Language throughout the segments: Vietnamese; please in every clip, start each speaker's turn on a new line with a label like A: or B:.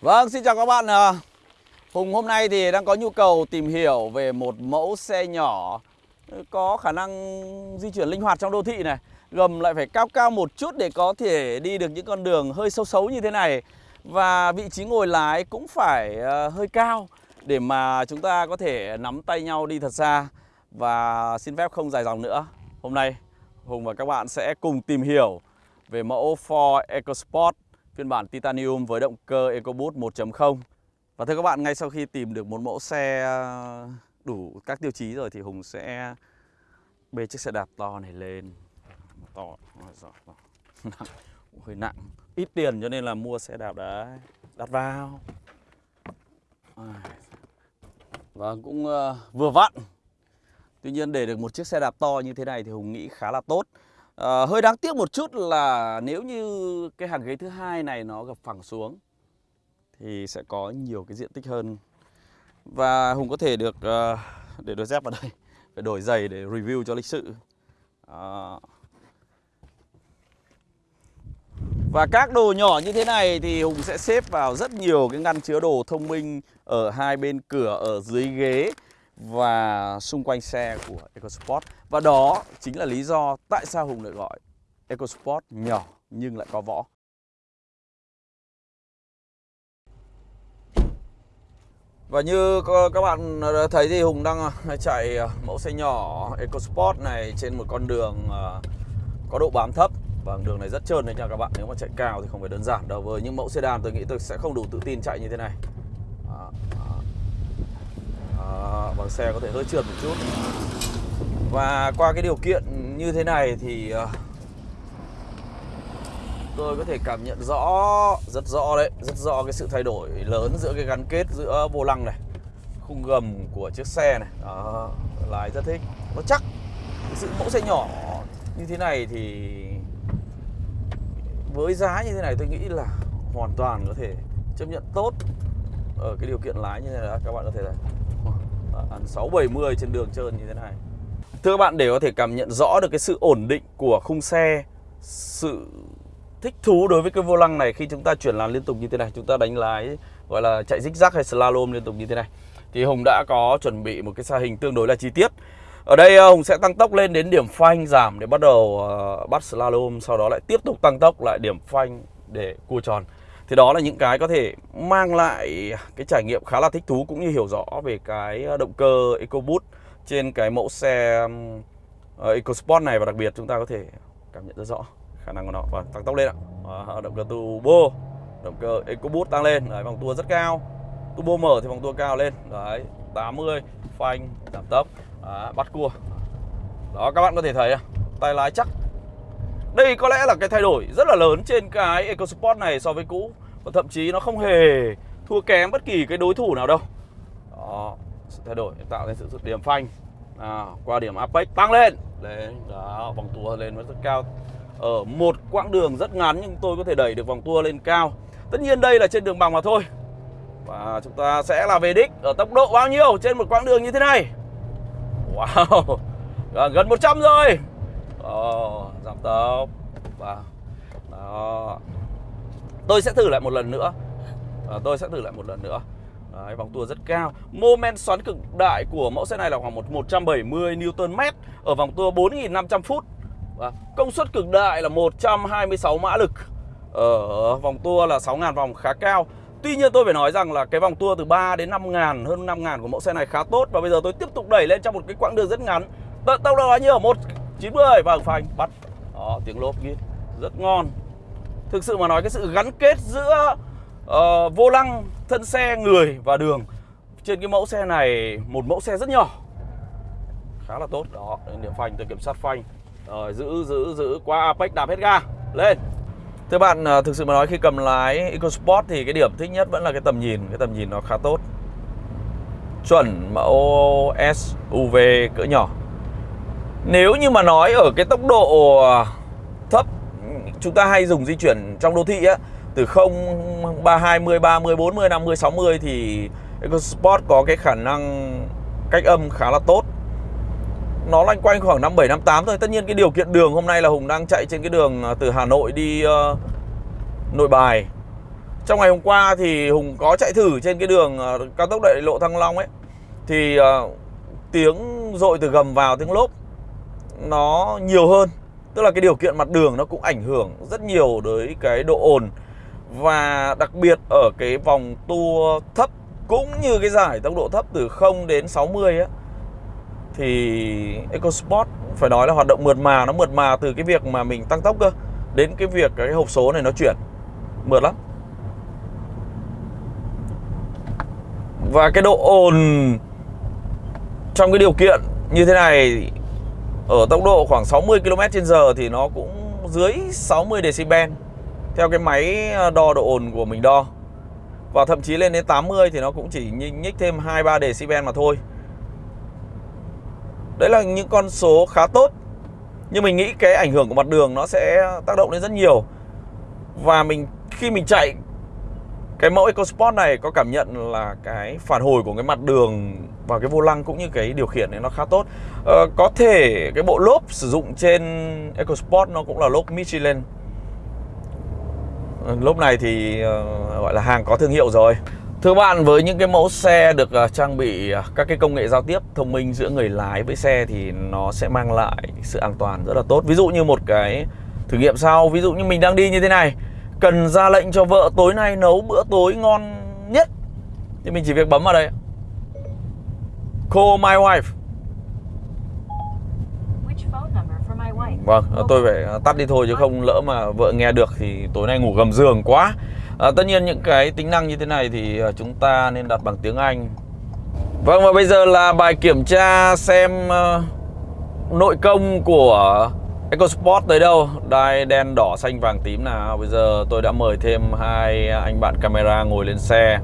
A: Vâng, xin chào các bạn. Hùng hôm nay thì đang có nhu cầu tìm hiểu về một mẫu xe nhỏ có khả năng di chuyển linh hoạt trong đô thị này. Gầm lại phải cao cao một chút để có thể đi được những con đường hơi xấu xấu như thế này. Và vị trí ngồi lái cũng phải ờ, hơi cao để mà chúng ta có thể nắm tay nhau đi thật xa. Và xin phép không dài dòng nữa. Hôm nay Hùng và các bạn sẽ cùng tìm hiểu về mẫu Ford EcoSport phiên bản Titanium với động cơ EcoBoost 1.0 Và thưa các bạn, ngay sau khi tìm được một mẫu xe ờ, đủ các tiêu chí rồi thì Hùng sẽ bê chiếc xe đạp to này lên. To, nặng hơi nặng ít tiền cho nên là mua xe đạp đấy đặt vào. Và cũng ờ, vừa vặn. Tuy nhiên để được một chiếc xe đạp to như thế này thì hùng nghĩ khá là tốt. À, hơi đáng tiếc một chút là nếu như cái hàng ghế thứ hai này nó gập phẳng xuống thì sẽ có nhiều cái diện tích hơn. Và Hùng có thể được uh, để đôi dép vào đây phải đổi giày để review cho lịch sự. À. và các đồ nhỏ như thế này thì Hùng sẽ xếp vào rất nhiều cái ngăn chứa đồ thông minh ở hai bên cửa ở dưới ghế và xung quanh xe của EcoSport. Và đó chính là lý do tại sao Hùng lại gọi EcoSport nhỏ nhưng lại có võ. Và như các bạn thấy thì Hùng đang ờ, chạy ờ, mẫu xe nhỏ EcoSport này trên một con đường ờ, có độ bám thấp. Và đường này rất trơn đấy nha các bạn. Nếu mà chạy cao thì không phải đơn giản đâu. Với những mẫu sedan tôi nghĩ tôi sẽ không đủ tự tin chạy như thế này. Ờ, bằng xe có thể hơi trượt một chút. Và qua cái điều kiện như thế này thì ờ, tôi có thể cảm nhận rõ rất rõ đấy rất rõ cái sự thay đổi lớn giữa cái gắn kết giữa vô lăng này khung gầm của chiếc xe này. Đó, lái rất thích. Nó chắc cái sự mẫu xe nhỏ như thế này thì với giá như thế này tôi nghĩ là hoàn toàn có thể chấp nhận tốt ở cái điều kiện lái như thế này các bạn có thể là 670 trên đường trơn như thế này. Thưa các bạn, để có thể cảm nhận rõ được cái sự ổn định của khung xe, Sự thích thú đối với cái vô lăng này khi chúng ta chuyển làn liên tục như thế này, Chúng ta đánh lái, gọi là chạy zigzag hay slalom liên tục như thế này, Thì Hùng đã có chuẩn bị một cái xa hình tương đối là chi tiết. Ở đây ờ, Hùng sẽ tăng tốc lên đến điểm phanh giảm để bắt đầu ờ, bắt slalom, Sau đó lại tiếp tục tăng tốc lại điểm phanh để cua tròn thì đó là những cái có thể mang lại cái trải nghiệm khá là thích thú cũng như hiểu rõ về cái ờ, động cơ EcoBoost trên cái mẫu xe ờ, EcoSport này. Và đặc biệt chúng ta có thể cảm nhận rất rõ khả năng của nó. Và tăng tốc lên ạ. À, động cơ turbo, động cơ EcoBoost tăng lên, đấy, vòng tua rất cao. Turbo mở thì vòng tua cao lên, đấy, 80 phanh giảm tốc, À, bắt cua. Đó các bạn có thể thấy tay lái chắc. Đây có lẽ là cái thay đổi rất là lớn trên cái EcoSport này so với cũ. Và thậm chí nó không hề thua kém bất kỳ cái đối thủ nào đâu. Đó, sự thay đổi tạo nên sự điểm phanh. À, Qua điểm Apex tăng lên. Đấy đó, vòng tua lên rất cao. Ở một quãng đường rất ngắn nhưng tôi có thể đẩy được vòng tua lên cao. Tất nhiên đây là trên đường bằng mà thôi. Và chúng ta sẽ là về đích ở tốc độ bao nhiêu trên một quãng đường như thế này? Wow, gần 100 rồi. Oh, giảm tốc. Và đó tôi sẽ thử lại một lần nữa. À, tôi sẽ thử lại một lần nữa. Đấy, vòng tua rất cao. Moment xoắn cực đại của mẫu xe này là khoảng 170 Nm Ở vòng tua 4.500 phút. À, Công suất cực đại là 126 mã lực. Ở vòng tua là 6.000 vòng khá cao. Tuy nhiên tôi phải nói rằng là cái vòng tua từ 3 đến 5 ngàn hơn 5 ngàn của mẫu xe này khá tốt. Và bây giờ tôi tiếp tục đẩy lên trong một cái quãng đường rất ngắn. Tốc độ bao nhiêu? 190 vâng phanh bắt. Đó tiếng lốp ghi. Rất ngon thực sự mà nói cái sự gắn kết giữa uh, vô lăng thân xe người và đường trên cái mẫu xe này một mẫu xe rất nhỏ khá là tốt. Đó điểm phanh tôi kiểm soát phanh. Rồi giữ giữ giữ qua apex đạp hết ga. Lên. Thưa bạn ờ, thực sự mà nói khi cầm lái EcoSport thì cái điểm thích nhất vẫn là cái tầm nhìn. Cái tầm nhìn nó khá tốt. Chuẩn mẫu SUV cỡ nhỏ. Nếu như mà nói ở cái tốc độ ờ, Chúng ta hay dùng di chuyển trong đô thị á Từ 0, 3, 20, 30, 40, 50, 60 Thì EcoSport có cái khả năng cách âm khá là tốt. Nó loanh quanh khoảng 57, 58 thôi. Tất nhiên cái điều kiện đường hôm nay là Hùng đang chạy trên cái đường à, từ Hà Nội đi uh, Nội Bài. Trong ngày hôm qua thì Hùng có chạy thử trên cái đường uh, cao tốc đại lộ Thăng Long ấy. Thì uh, tiếng dội từ gầm vào tiếng lốp nó nhiều hơn. Tức là cái điều kiện mặt đường nó cũng ảnh hưởng rất nhiều tới cái độ ồn. Và đặc biệt ở cái vòng tua thấp cũng như cái giải tốc độ thấp từ 0 đến 60 á, Thì EcoSport phải nói là hoạt động mượt mà, Nó mượt mà từ cái việc mà mình tăng tốc cơ, Đến cái việc cái hộp số này nó chuyển. Mượt lắm. Và cái độ ồn trong cái điều kiện như thế này ở tốc độ khoảng 60 km h thì nó cũng dưới 60 decibel theo cái máy ờ, đo độ ồn của mình đo. Và thậm chí lên đến 80 thì nó cũng chỉ nhích thêm 2 3 decibel mà thôi. Đấy là những con số khá tốt. Nhưng mình nghĩ cái ảnh hưởng của mặt đường nó sẽ tác động lên rất nhiều. Và mình, khi mình chạy cái mẫu EcoSport này có cảm nhận là cái phản hồi của cái mặt đường và cái vô lăng cũng như cái điều khiển này nó khá tốt. Ờ, Có thể cái bộ lốp sử dụng trên EcoSport nó cũng là lốp Michelin. Ờ, lốp này thì uh, gọi là hàng có thương hiệu rồi. Thưa bạn, với những cái mẫu xe được uh, trang bị uh, các cái công nghệ giao tiếp thông minh giữa người lái với xe thì nó sẽ mang lại sự an toàn rất là tốt. Ví dụ như một cái thử nghiệm sau, ví dụ như mình đang đi như thế này, cần ra lệnh cho vợ tối nay nấu bữa tối ngon nhất. Thì mình chỉ việc bấm vào đây. Call my wife. Vâng, tôi phải tắt đi thôi chứ không lỡ mà vợ nghe được thì tối nay ngủ gầm giường quá. À, Tất nhiên những cái tính năng như thế này thì à, chúng ta nên đặt bằng tiếng Anh. Vâng và bây giờ là bài kiểm tra xem uh, nội công của EcoSport tới đâu? Đai đen đỏ xanh vàng tím nào? Bây giờ tôi đã mời thêm hai anh bạn camera ngồi lên xe.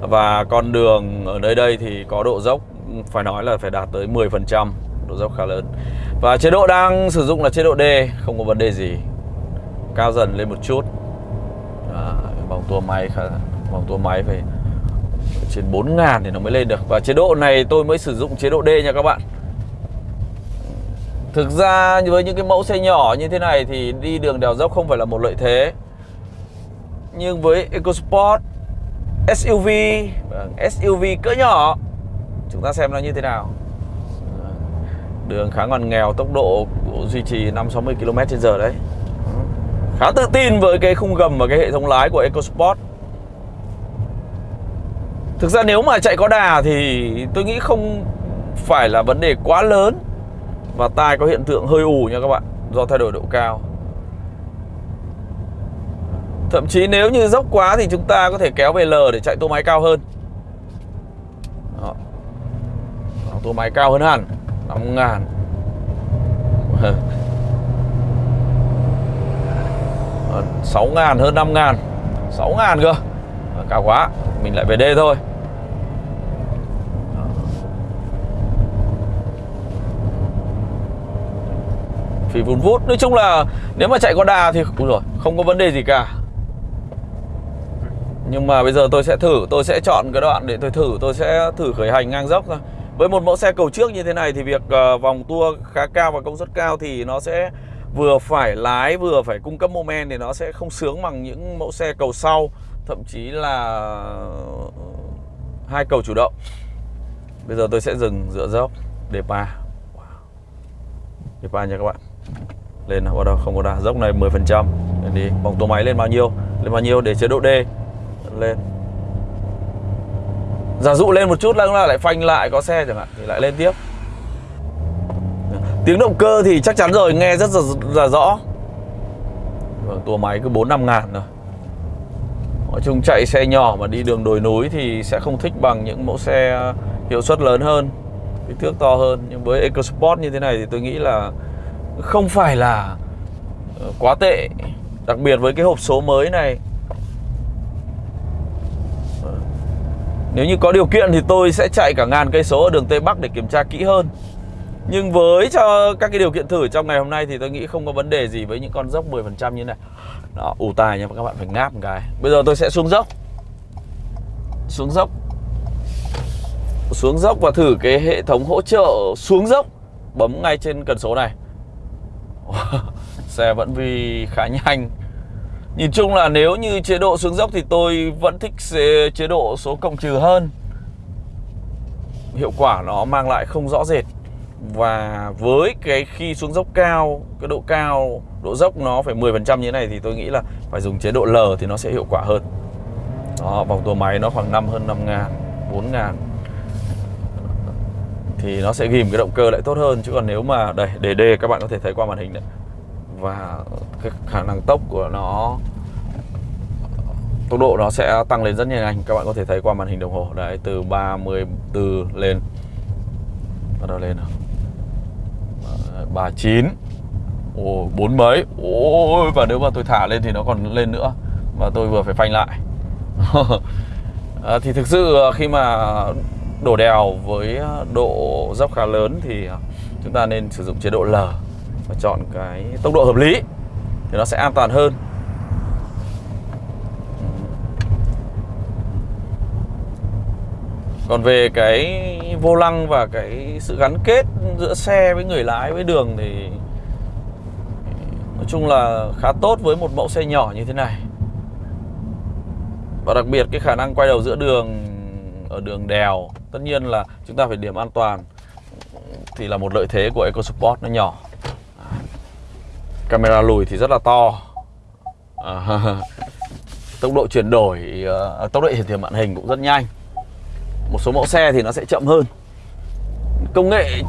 A: Và con đường ở nơi đây thì có độ dốc Phải nói là phải đạt tới 10% Độ dốc khá lớn. Và chế độ đang sử dụng là chế độ D Không có vấn đề gì. Cao dần lên một chút. À, Vòng tua máy khá Vòng tua máy phải trên 4 ngàn thì nó mới lên được. Và chế độ này tôi mới sử dụng chế độ D nha các bạn. Thực ra với những cái mẫu xe nhỏ như thế này thì đi đường đèo dốc không phải là một lợi thế. Nhưng với EcoSport SUV vâng, SUV cỡ nhỏ, Chúng ta xem nó như thế nào. Đường khá ngoằn nghèo, Tốc độ duy trì 5-60 km h đấy. Khá tự tin với cái khung gầm và cái hệ thống lái của EcoSport. Thực ra nếu mà chạy có đà thì tôi nghĩ không phải là vấn đề quá lớn và tai có hiện tượng hơi ù nha các bạn, Do thay đổi độ cao. Thậm chí nếu như dốc quá thì chúng ta có thể kéo về L để chạy tô máy cao hơn. Đó. Tô máy cao hơn hẳn 5 ờ, ngàn. Sáu ngàn hơn 5 ngàn. 6 ngàn cơ. Ờ, cao quá, Mình lại về d thôi. Phí vun vút. Nói chung là nếu mà chạy có đà thì rồi không có vấn đề gì cả. Nhưng mà bây giờ tôi sẽ thử tôi sẽ chọn cái đoạn để tôi thử tôi sẽ thử khởi hành ngang dốc thôi. Với một mẫu xe cầu trước như thế này thì việc uh, vòng tua khá cao và công suất cao thì nó sẽ vừa phải lái vừa phải cung cấp mô men thì nó sẽ không sướng bằng những mẫu xe cầu sau. Thậm chí là hai cầu chủ động. Bây giờ tôi sẽ dừng dựa dốc. Để ba để ba nha các bạn lên bắt đầu không có đà dốc này 10 phần trăm. Đi. Vòng tua máy lên bao nhiêu? Lên bao nhiêu? Để chế độ D. Lên. Giả dụ lên một chút là lại phanh lại có xe chẳng hạn thì lại lên tiếp. Tiếng động cơ thì chắc chắn rồi nghe rất là, rõ. Vâng, tua máy cứ bốn năm ngàn rồi nói chung chạy xe nhỏ mà đi đường đồi núi thì sẽ không thích bằng những mẫu xe hiệu suất lớn hơn kích thước to hơn. Nhưng với EcoSport như thế này thì tôi nghĩ là không phải là ờ, quá tệ đặc biệt với cái hộp số mới này. Ờ, nếu như có điều kiện thì tôi sẽ chạy cả ngàn cây số ở đường Tây Bắc để kiểm tra kỹ hơn. Nhưng với cho các cái điều kiện thử trong ngày hôm nay thì tôi nghĩ không có vấn đề gì với những con dốc 10% như này. Đó, ủ tài nha các bạn phải ngáp một cái. Bây giờ tôi sẽ xuống dốc. Xuống dốc. Xuống dốc và thử cái hệ thống hỗ trợ xuống dốc Bấm ngay trên cần số này. Xe vẫn vì khá nhanh. Nhìn chung là nếu như chế độ xuống dốc thì tôi vẫn thích chế độ số cộng trừ hơn. Hiệu quả nó mang lại không rõ rệt. Và với cái khi xuống dốc cao, cái độ cao, độ dốc nó phải 10% như thế này Thì tôi nghĩ là phải dùng chế độ L thì nó sẽ hiệu quả hơn. Đó, vòng tua máy nó khoảng 5 hơn 5 ngàn, 4 ngàn. Thì nó sẽ ghim cái động cơ lại tốt hơn. Chứ còn nếu mà, đây, để đề các bạn có thể thấy qua màn hình đấy và cái khả năng tốc của nó tốc độ nó sẽ tăng lên rất nhanh. Các bạn có thể thấy qua màn hình đồng hồ. Đấy từ 34 lên. Bắt đầu lên nào. 39 Ồ, bốn mấy. Ôi, và nếu mà tôi thả lên thì nó còn lên nữa. Và tôi vừa phải phanh lại. À, Thì thực sự ờ, khi mà đổ đèo với ờ, độ dốc khá lớn Thì ờ, chúng ta nên sử dụng chế độ L và chọn cái tốc độ hợp lý thì nó sẽ an toàn hơn. Còn về cái vô lăng và cái sự gắn kết giữa xe với người lái với đường thì, nói chung là khá tốt với một mẫu xe nhỏ như thế này. Và đặc biệt cái khả năng quay đầu giữa đường, ở đường đèo tất nhiên là chúng ta phải điểm an toàn thì là một lợi thế của EcoSport nó nhỏ. Camera lùi thì rất là to. À, Tốc độ chuyển đổi à, à, Tốc độ hiển thị màn hình cũng rất nhanh. Một số mẫu xe thì nó sẽ chậm hơn. Công nghệ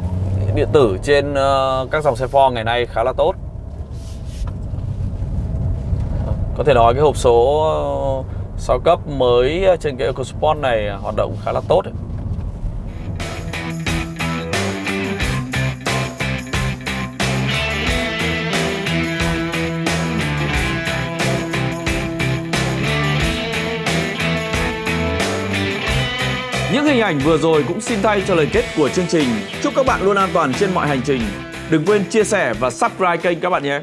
A: điện tử trên ờ, các dòng xe Ford ngày nay khá là tốt. Có thể nói cái hộp số ờ, 6 cấp mới trên cái EcoSport này hoạt động khá là tốt ấy. Hình ảnh vừa rồi cũng xin thay cho lời kết của chương trình. Chúc các bạn luôn an toàn trên mọi hành trình. Đừng quên chia sẻ và subscribe kênh các bạn nhé.